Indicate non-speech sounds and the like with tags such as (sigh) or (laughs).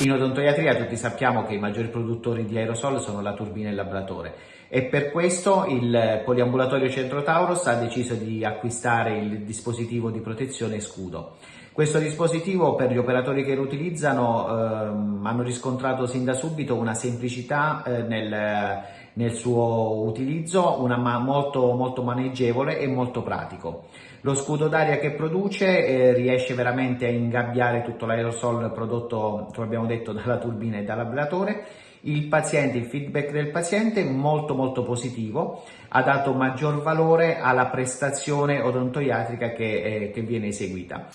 In odontoiatria tutti sappiamo che i maggiori produttori di aerosol sono la turbina e il labratore e per questo il poliambulatorio Centro Tauros ha deciso di acquistare il dispositivo di protezione scudo. Questo dispositivo per gli operatori che lo utilizzano ehm, hanno riscontrato sin da subito una semplicità eh, nel, nel, suo utilizzo, una ma molto, molto maneggevole e molto pratico. Lo scudo d'aria che produce eh, riesce veramente a ingabbiare tutto l'aerosol prodotto, come abbiamo detto, (laughs) dalla turbina e dall'ablatore il paziente, il feedback del paziente molto molto positivo, ha dato maggior valore alla prestazione odontoiatrica che, eh, che viene eseguita.